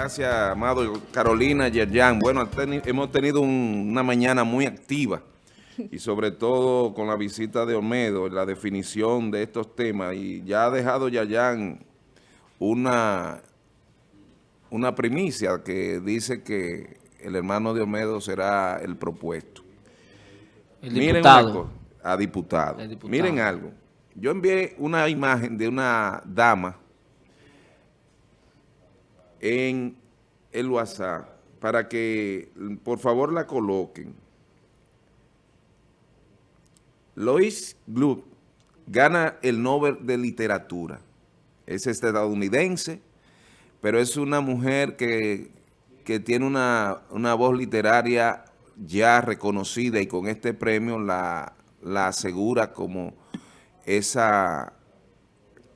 Gracias, amado Carolina Yerjan. Bueno, hemos tenido una mañana muy activa y sobre todo con la visita de Olmedo, la definición de estos temas y ya ha dejado Yerjan una, una primicia que dice que el hermano de Olmedo será el propuesto. El diputado. a diputado. Miren algo. Yo envié una imagen de una dama en el WhatsApp para que por favor la coloquen. Lois Gluck gana el Nobel de Literatura. Es estadounidense, pero es una mujer que, tiene una, voz literaria ya reconocida y con este premio la, la asegura como esa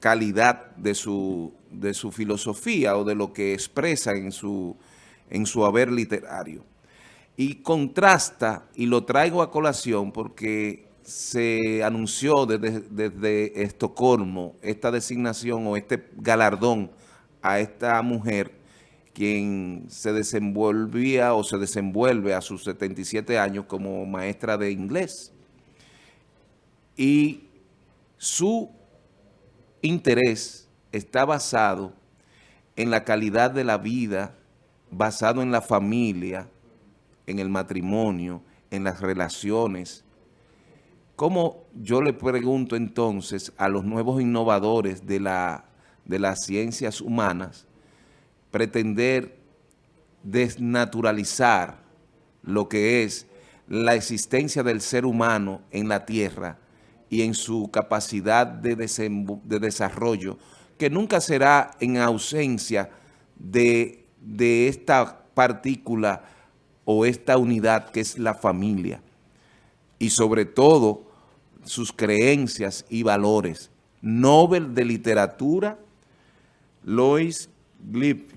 calidad de su, de su filosofía o de lo que expresa en su, en su haber literario. Y contrasta, y lo traigo a colación porque se anunció desde, desde Estocolmo esta designación o este galardón a esta mujer quien se desenvolvía o se desenvuelve a sus 77 años como maestra de inglés. Y su interés está basado en la calidad de la vida, basado en la familia, en el matrimonio, en las relaciones. ¿Cómo yo le pregunto entonces a los nuevos innovadores de, la, de las ciencias humanas pretender desnaturalizar lo que es la existencia del ser humano en la tierra y en su capacidad de, de desarrollo, que nunca será en ausencia de, de esta partícula o esta unidad que es la familia. Y sobre todo, sus creencias y valores. Nobel de Literatura, Lois Glip.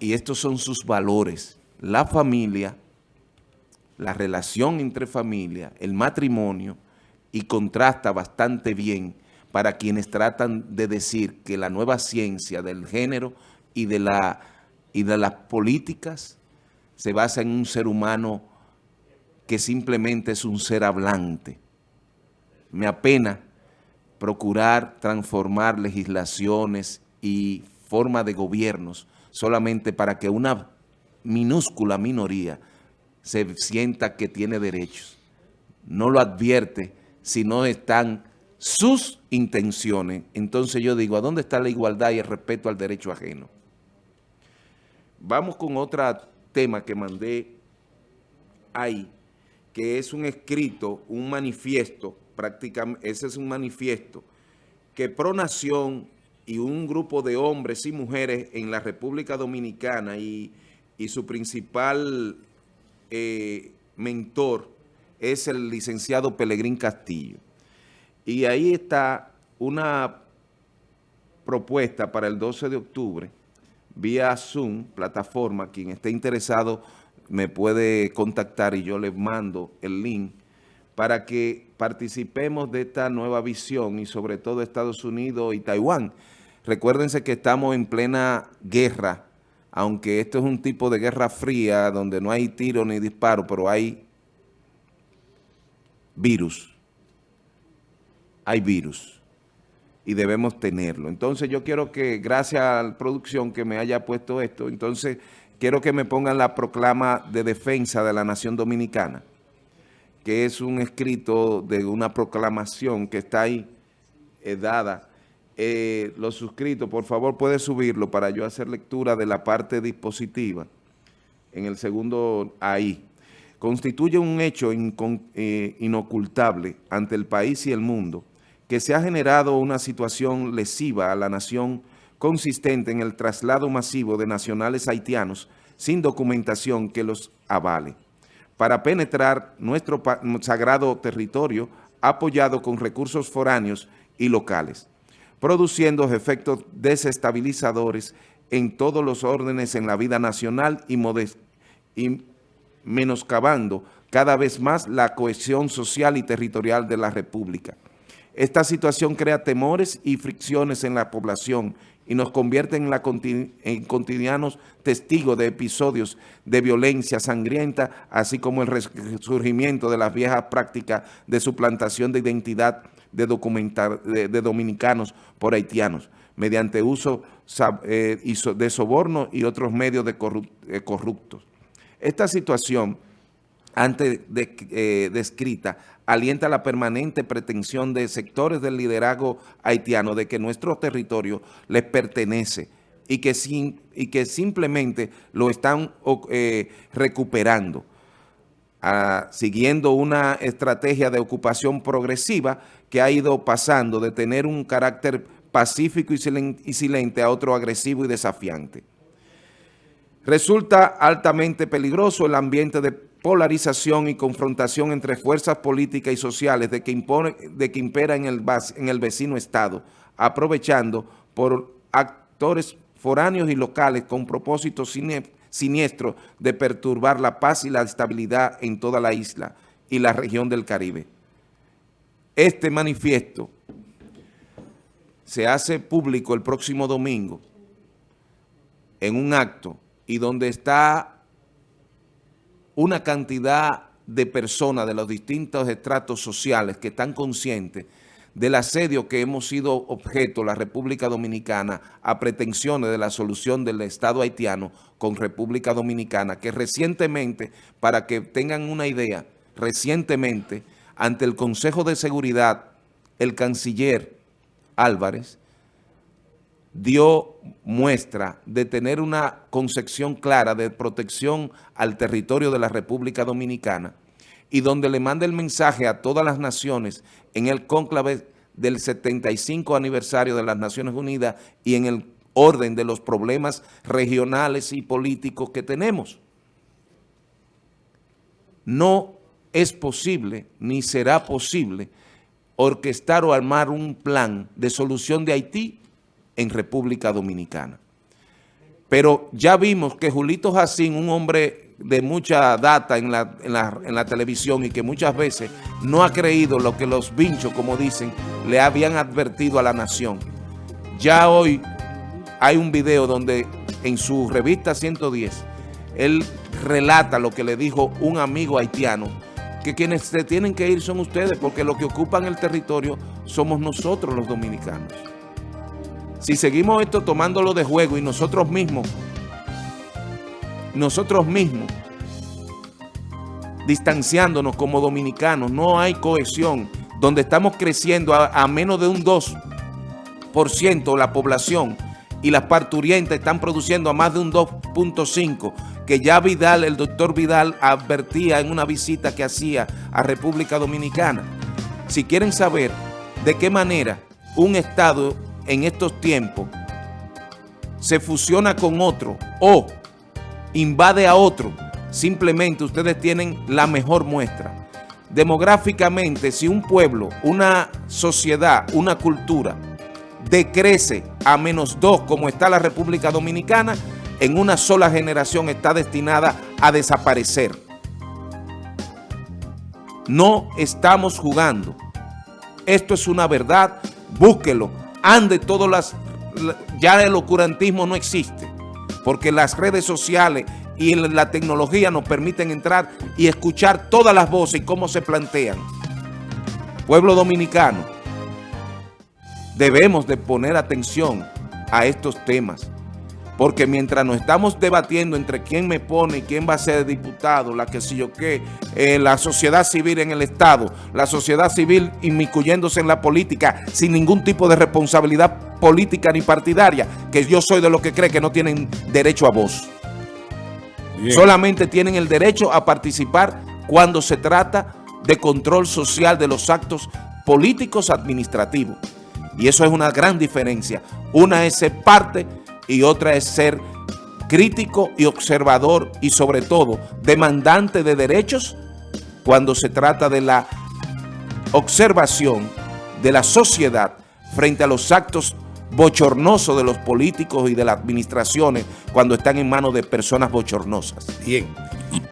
Y estos son sus valores. La familia, la relación entre familia, el matrimonio, y contrasta bastante bien para quienes tratan de decir que la nueva ciencia del género y de, la, y de las políticas se basa en un ser humano que simplemente es un ser hablante. Me apena procurar transformar legislaciones y forma de gobiernos solamente para que una minúscula minoría se sienta que tiene derechos. No lo advierte si no están sus intenciones. Entonces yo digo, ¿a dónde está la igualdad y el respeto al derecho ajeno? Vamos con otro tema que mandé ahí, que es un escrito, un manifiesto, prácticamente, ese es un manifiesto, que Pronación y un grupo de hombres y mujeres en la República Dominicana y, su principal eh, mentor, es el licenciado Pelegrín Castillo. Y ahí está una propuesta para el 12 de octubre, vía Zoom, plataforma, quien esté interesado me puede contactar y yo les mando el link para que participemos de esta nueva visión y sobre todo Estados Unidos y Taiwán. Recuérdense que estamos en plena guerra, aunque esto es un tipo de guerra fría donde no hay tiro ni disparo, pero hay virus. Hay virus y debemos tenerlo. Entonces yo quiero que, gracias a la producción que me haya puesto esto, entonces quiero que me pongan la proclama de defensa de la nación dominicana, que es un escrito de una proclamación que está ahí eh, dada. Eh, los suscritos, por favor, puede subirlo para yo hacer lectura de la parte dispositiva en el segundo ahí constituye un hecho eh, inocultable ante el país y el mundo que se ha generado una situación lesiva a la nación consistente en el traslado masivo de nacionales haitianos sin documentación que los avale, para penetrar nuestro sagrado territorio apoyado con recursos foráneos y locales, produciendo efectos desestabilizadores en todos los órdenes en la vida nacional y, y menoscabando cada vez más la cohesión social y territorial de la República. Esta situación crea temores y fricciones en la población y nos convierten en, la en cotidianos testigos de episodios de violencia sangrienta, así como el resurgimiento de las viejas prácticas de suplantación de identidad de, de, dominicanos por haitianos, mediante uso eh, de soborno y otros medios de eh, corruptos. Esta situación, antes eh, descrita, alienta la permanente pretensión de sectores del liderazgo haitiano de que nuestro territorio les pertenece y que, y que simplemente lo están recuperando siguiendo una estrategia de ocupación progresiva que ha ido pasando de tener un carácter pacífico y silente a otro agresivo y desafiante. Resulta altamente peligroso el ambiente de polarización y confrontación entre fuerzas políticas y sociales de que, impera en el, en el vecino Estado, aprovechando por actores foráneos y locales con propósitos siniestro de perturbar la paz y la estabilidad en toda la isla y la región del Caribe. Este manifiesto se hace público el próximo domingo en un acto y donde está una cantidad de personas de los distintos estratos sociales que están conscientes del asedio que hemos sido objeto la República Dominicana a pretensiones de la solución del Estado haitiano con República Dominicana, que recientemente, para que tengan una idea, recientemente, ante el Consejo de Seguridad, el canciller Álvarez dio muestra de tener una concepción clara de protección al territorio de la República Dominicana y donde le manda el mensaje a todas las naciones en el cónclave del 75 aniversario de las Naciones Unidas y en el orden de los problemas regionales y políticos que tenemos. No es posible, ni será posible, orquestar o armar un plan de solución de Haití en República Dominicana. Pero ya vimos que Julito Jacín, un hombre de mucha data en la, en, la, televisión y que muchas veces no ha creído lo que los vinchos, como dicen, le habían advertido a la nación. Ya hoy hay un video donde en su revista 110, él relata lo que le dijo un amigo haitiano, que quienes se tienen que ir son ustedes, porque los que ocupan el territorio somos nosotros los dominicanos. Si seguimos esto tomándolo de juego y nosotros mismos nosotros mismos, distanciándonos como dominicanos, no hay cohesión, donde estamos creciendo a, menos de un 2% la población y las parturientas están produciendo a más de un 2.5%, que ya Vidal, el doctor Vidal, advertía en una visita que hacía a República Dominicana. Si quieren saber de qué manera un Estado en estos tiempos se fusiona con otro o invade a otro, simplemente ustedes tienen la mejor muestra. Demográficamente, si un pueblo, una sociedad, una cultura decrece a menos dos como está la República Dominicana, en una sola generación está destinada a desaparecer. No estamos jugando. Esto es una verdad, búsquelo. Ande todas las... Ya el ocurantismo no existe porque las redes sociales y la tecnología nos permiten entrar y escuchar todas las voces y cómo se plantean. Pueblo dominicano, debemos de poner atención a estos temas, porque mientras nos estamos debatiendo entre quién me pone y quién va a ser diputado, la que si yo qué, eh, la sociedad civil en el Estado, la sociedad civil inmiscuyéndose en la política sin ningún tipo de responsabilidad política ni partidaria, que yo soy de los que cree que no tienen derecho a voz. Solamente tienen el derecho a participar cuando se trata de control social de los actos políticos administrativos. Y eso es una gran diferencia. Una es parte y otra es ser crítico y observador y sobre todo demandante de derechos cuando se trata de la observación de la sociedad frente a los actos bochornoso de los políticos y de las administraciones cuando están en manos de personas bochornosas. Bien.